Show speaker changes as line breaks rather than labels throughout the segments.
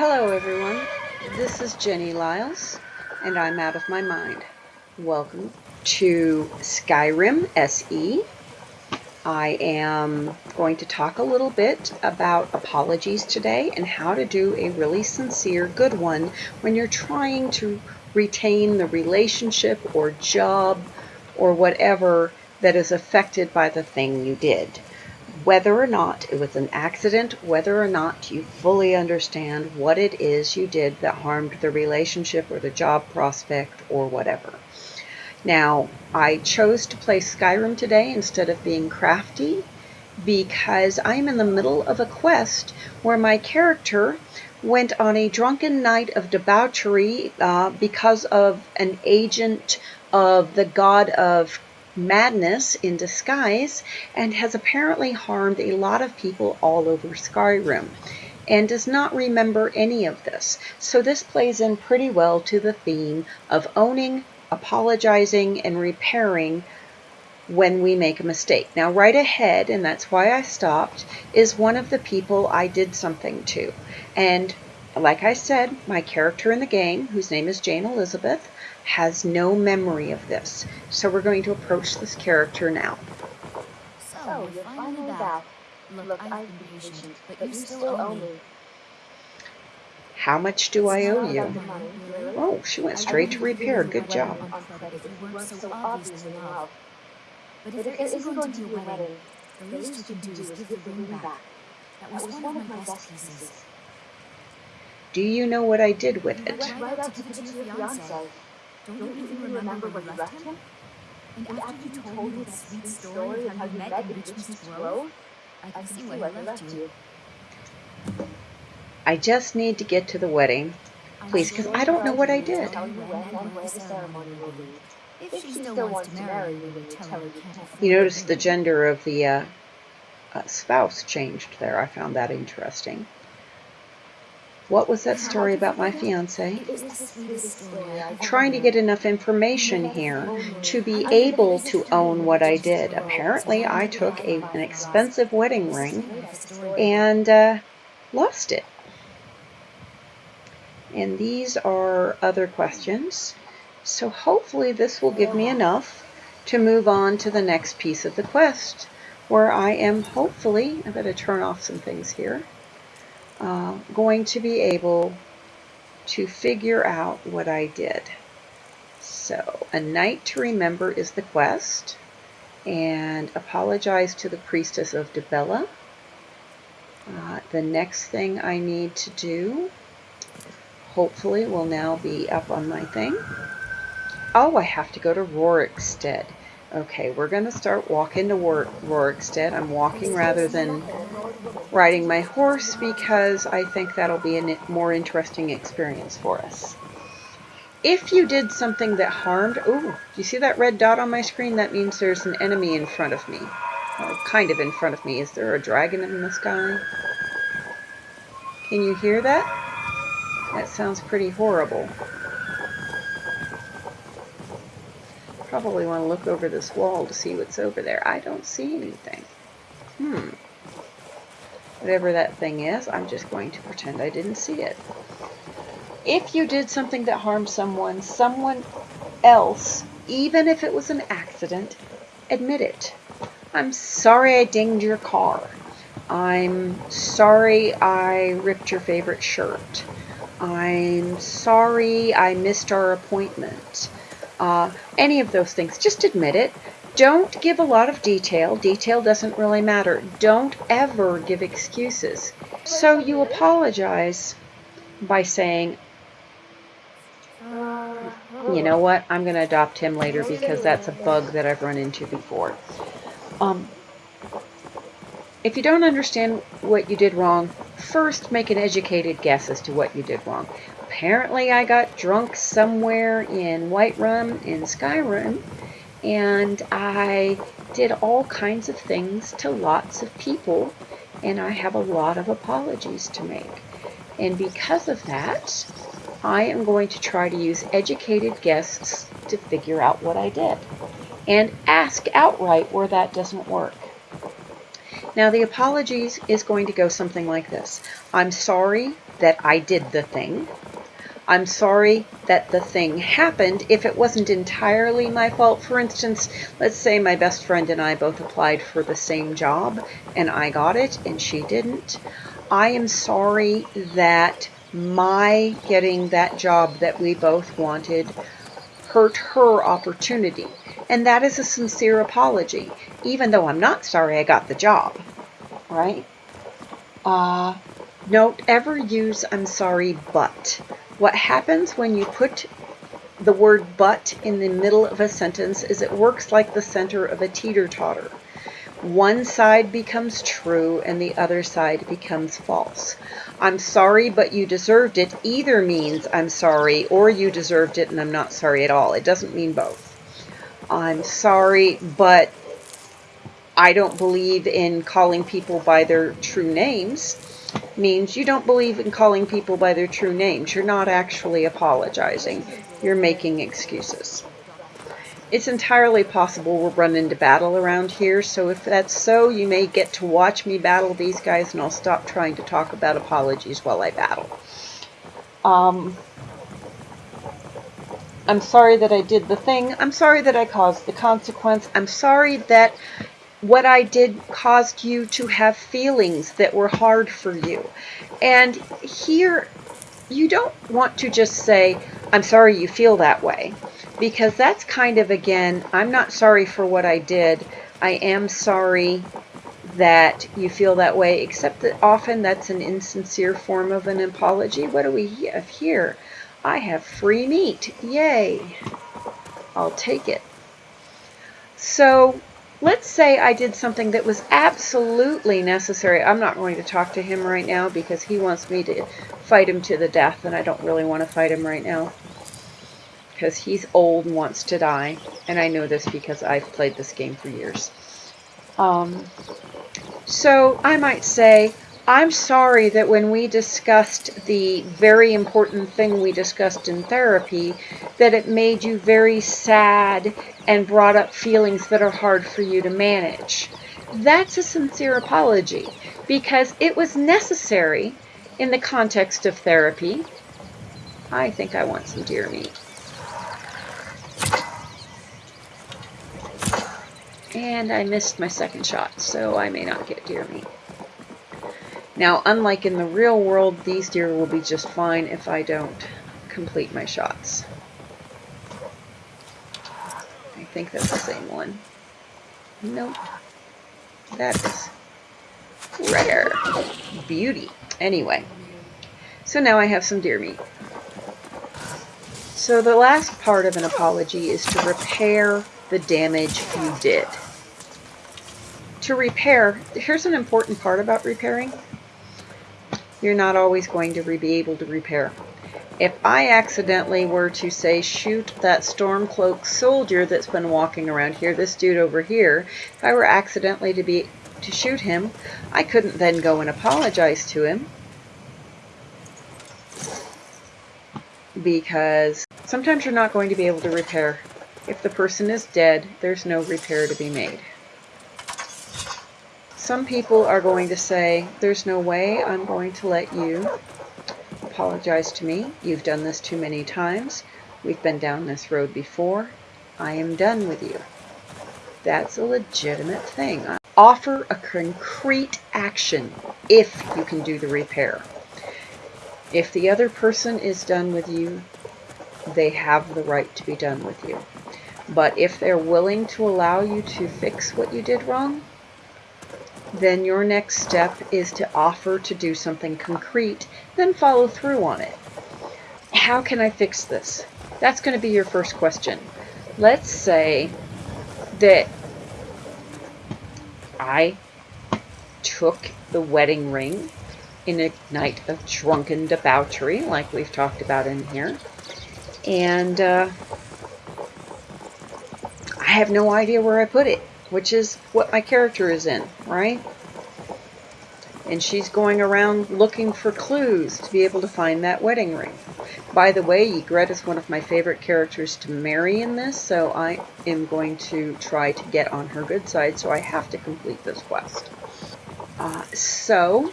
Hello everyone, this is Jenny Lyles, and I'm out of my mind. Welcome to Skyrim SE. I am going to talk a little bit about apologies today and how to do a really sincere good one when you're trying to retain the relationship or job or whatever that is affected by the thing you did whether or not it was an accident, whether or not you fully understand what it is you did that harmed the relationship or the job prospect or whatever. Now, I chose to play Skyrim today instead of being crafty because I'm in the middle of a quest where my character went on a drunken night of debauchery uh, because of an agent of the god of madness in disguise and has apparently harmed a lot of people all over Skyrim and does not remember any of this. So this plays in pretty well to the theme of owning, apologizing, and repairing when we make a mistake. Now right ahead, and that's why I stopped, is one of the people I did something to. And like I said, my character in the game, whose name is Jane Elizabeth, has no memory of this. So we're going to approach this character now.
So, you're finally back. Look, Look I've been patient, but you still owe me.
How much do I owe you? Oh, she went straight to repair. Good job.
But if there isn't going to be a wedding, the least you can do is give the ring back. That was one of my best pieces.
Do you know what I did with it?
Right out to give it to your fiancé. Don't, Don't you even remember where you left him? And, and after you told me the sweet story of how you met in Witchmist Grove, I can see why I left you.
I just need to get to the wedding. Please, because I don't know what I did. If she still wants to marry you notice the gender of the uh, uh, spouse changed there. I found that interesting. What was that story about my fiance? Trying to get enough information here to be able to own what I did. Apparently, I took a, an expensive wedding ring and uh, lost it. And these are other questions. So hopefully this will give me enough to move on to the next piece of the quest where I am hopefully, I better turn off some things here uh, going to be able to figure out what I did. So, a night to remember is the quest, and apologize to the priestess of Dibella. Uh, the next thing I need to do, hopefully, will now be up on my thing. Oh, I have to go to Rorikstead. Okay, we're going to start walking to Rorikstead. I'm walking rather than riding my horse because I think that'll be a more interesting experience for us. If you did something that harmed, oh, do you see that red dot on my screen? That means there's an enemy in front of me. Or kind of in front of me. Is there a dragon in the sky? Can you hear that? That sounds pretty horrible. Probably want to look over this wall to see what's over there. I don't see anything. Hmm. Whatever that thing is, I'm just going to pretend I didn't see it. If you did something that harmed someone, someone else, even if it was an accident, admit it. I'm sorry I dinged your car. I'm sorry I ripped your favorite shirt. I'm sorry I missed our appointment uh, any of those things. Just admit it. Don't give a lot of detail. Detail doesn't really matter. Don't ever give excuses. So you apologize by saying, you know what, I'm going to adopt him later because that's a bug that I've run into before. Um, if you don't understand what you did wrong, first make an educated guess as to what you did wrong apparently I got drunk somewhere in Whiterun in Skyrim and I did all kinds of things to lots of people and I have a lot of apologies to make. And because of that, I am going to try to use educated guesses to figure out what I did and ask outright where that doesn't work. Now the apologies is going to go something like this. I'm sorry that I did the thing. I'm sorry that the thing happened if it wasn't entirely my fault. For instance, let's say my best friend and I both applied for the same job and I got it and she didn't. I am sorry that my getting that job that we both wanted hurt her opportunity. And that is a sincere apology, even though I'm not sorry I got the job, right? Uh, don't ever use I'm sorry, but. What happens when you put the word but in the middle of a sentence is it works like the center of a teeter-totter. One side becomes true and the other side becomes false. I'm sorry, but you deserved it either means I'm sorry or you deserved it and I'm not sorry at all. It doesn't mean both. I'm sorry, but I don't believe in calling people by their true names means you don't believe in calling people by their true names. You're not actually apologizing. You're making excuses. It's entirely possible we'll run into battle around here, so if that's so, you may get to watch me battle these guys, and I'll stop trying to talk about apologies while I battle. Um, I'm sorry that I did the thing. I'm sorry that I caused the consequence. I'm sorry that what I did caused you to have feelings that were hard for you. And here, you don't want to just say, I'm sorry you feel that way. Because that's kind of, again, I'm not sorry for what I did. I am sorry that you feel that way, except that often that's an insincere form of an apology. What do we have here? I have free meat. Yay. I'll take it. So let's say I did something that was absolutely necessary. I'm not going to talk to him right now because he wants me to fight him to the death, and I don't really want to fight him right now because he's old and wants to die. And I know this because I've played this game for years. Um, so I might say, I'm sorry that when we discussed the very important thing we discussed in therapy, that it made you very sad and brought up feelings that are hard for you to manage. That's a sincere apology because it was necessary in the context of therapy. I think I want some deer meat. And I missed my second shot, so I may not get deer meat. Now, unlike in the real world, these deer will be just fine if I don't complete my shots. I think that's the same one. Nope. That is rare. Beauty. Anyway, so now I have some deer meat. So the last part of an apology is to repair the damage you did. To repair, here's an important part about repairing you're not always going to be able to repair. If I accidentally were to say shoot that stormcloak soldier that's been walking around here, this dude over here, if I were accidentally to be to shoot him, I couldn't then go and apologize to him because sometimes you're not going to be able to repair. If the person is dead, there's no repair to be made. Some people are going to say, there's no way I'm going to let you apologize to me. You've done this too many times. We've been down this road before. I am done with you. That's a legitimate thing. Offer a concrete action if you can do the repair. If the other person is done with you, they have the right to be done with you. But if they're willing to allow you to fix what you did wrong, then your next step is to offer to do something concrete, then follow through on it. How can I fix this? That's going to be your first question. Let's say that I took the wedding ring in a night of drunken debauchery, like we've talked about in here, and uh, I have no idea where I put it which is what my character is in, right? And she's going around looking for clues to be able to find that wedding ring. By the way, Ygritte is one of my favorite characters to marry in this, so I am going to try to get on her good side, so I have to complete this quest. Uh, so,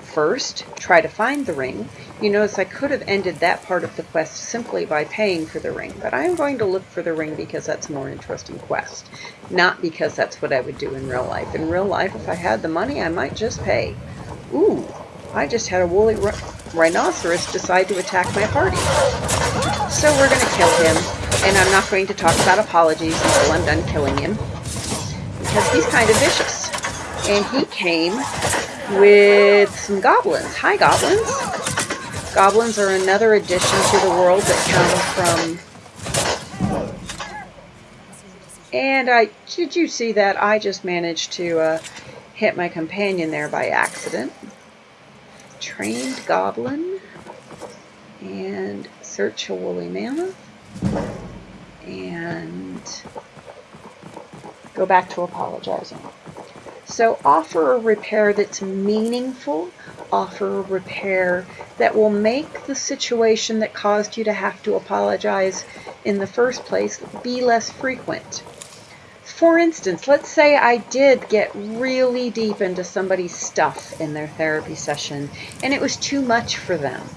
first try to find the ring. You notice I could have ended that part of the quest simply by paying for the ring, but I am going to look for the ring because that's a more interesting quest, not because that's what I would do in real life. In real life, if I had the money, I might just pay. Ooh, I just had a woolly rhinoceros decide to attack my party. So we're going to kill him, and I'm not going to talk about apologies until I'm done killing him, because he's kind of vicious. And he came with some goblins. Hi, goblins. Goblins are another addition to the world that come from... And I, did you see that? I just managed to uh, hit my companion there by accident. Trained goblin. And search a woolly mammoth. And go back to apologizing. So offer a repair that's meaningful, offer a repair that will make the situation that caused you to have to apologize in the first place be less frequent. For instance, let's say I did get really deep into somebody's stuff in their therapy session and it was too much for them.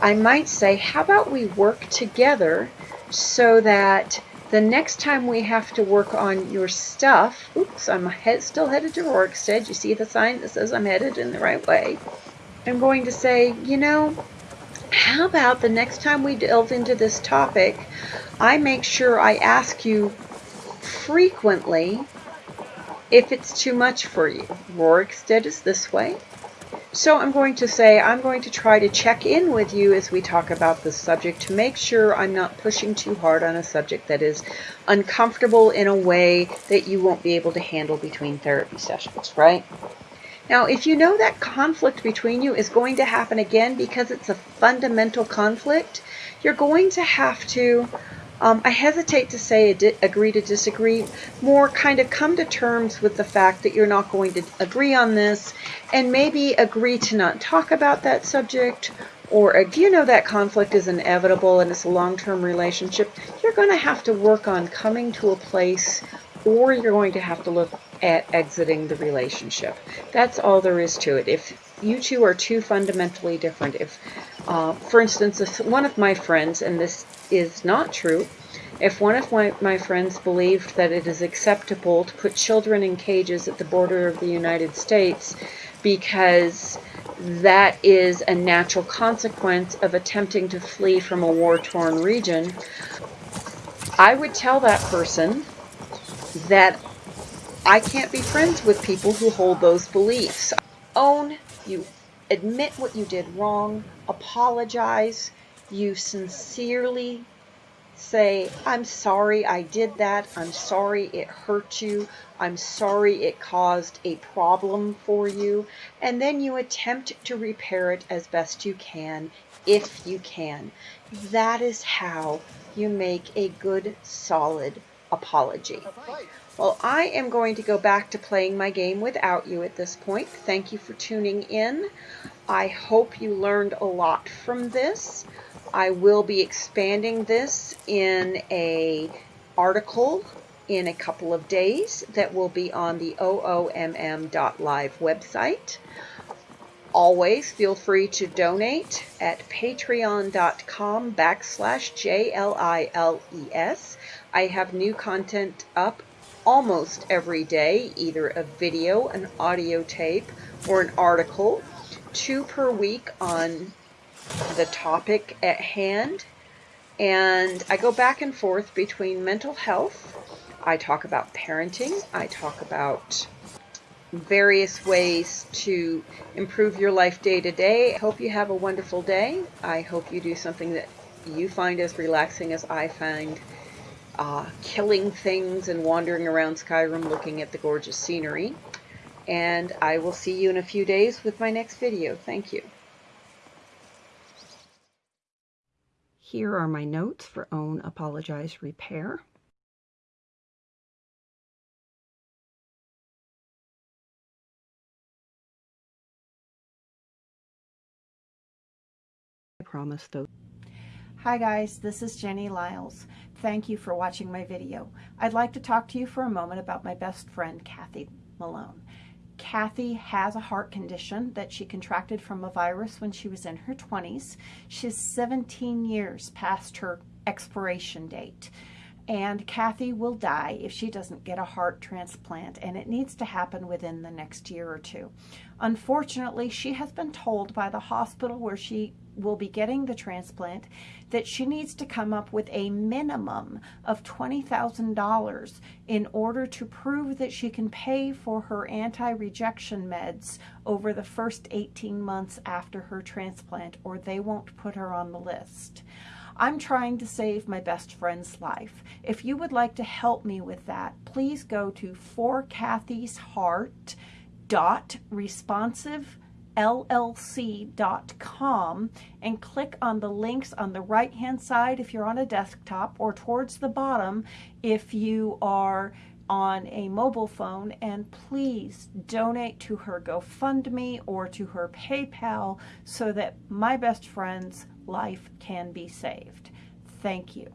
I might say, how about we work together so that the next time we have to work on your stuff, oops, I'm head, still headed to Rorikstead. You see the sign that says I'm headed in the right way. I'm going to say, you know, how about the next time we delve into this topic, I make sure I ask you frequently if it's too much for you. Rorikstead is this way. So I'm going to say I'm going to try to check in with you as we talk about this subject to make sure I'm not pushing too hard on a subject that is uncomfortable in a way that you won't be able to handle between therapy sessions, right? Now, if you know that conflict between you is going to happen again because it's a fundamental conflict, you're going to have to um, I hesitate to say agree to disagree, more kind of come to terms with the fact that you're not going to agree on this and maybe agree to not talk about that subject or if you know that conflict is inevitable and it's a long-term relationship, you're going to have to work on coming to a place or you're going to have to look at exiting the relationship. That's all there is to it. If you two are too fundamentally different, if, uh, for instance, if one of my friends, and this is not true. If one of my, my friends believed that it is acceptable to put children in cages at the border of the United States because that is a natural consequence of attempting to flee from a war-torn region, I would tell that person that I can't be friends with people who hold those beliefs. Own, you admit what you did wrong, apologize, you sincerely say, I'm sorry I did that. I'm sorry it hurt you. I'm sorry it caused a problem for you. And then you attempt to repair it as best you can, if you can. That is how you make a good, solid apology. Well, I am going to go back to playing my game without you at this point. Thank you for tuning in. I hope you learned a lot from this. I will be expanding this in a article in a couple of days that will be on the oomm.live website. Always feel free to donate at patreon.com backslash J-L-I-L-E-S. I have new content up almost every day, either a video, an audio tape, or an article. Two per week on the topic at hand. And I go back and forth between mental health. I talk about parenting. I talk about various ways to improve your life day to day. I hope you have a wonderful day. I hope you do something that you find as relaxing as I find uh, killing things and wandering around Skyrim looking at the gorgeous scenery. And I will see you in a few days with my next video. Thank you. Here are my notes for Own Apologize Repair. I promise those.
Hi guys, this is Jenny Lyles. Thank you for watching my video. I'd like to talk to you for a moment about my best friend, Kathy Malone.
Kathy has a heart condition that she contracted from a virus when she was in her 20s. She's 17 years past her expiration date. And Kathy will die if she doesn't get a heart transplant, and it needs to happen within the next year or two. Unfortunately, she has been told by the hospital where she will be getting the transplant that she needs to come up with a minimum of $20,000 in order to prove that she can pay for her anti-rejection meds over the first 18 months after her transplant or they won't put her on the list. I'm trying to save my best friend's life. If you would like to help me with that, please go to forkathysheart.responsivellc.com and click on the links on the right hand side if you're on a desktop or towards the bottom if you are on a mobile phone and please donate to her GoFundMe or to her PayPal so that my best friend's life can be saved. Thank you.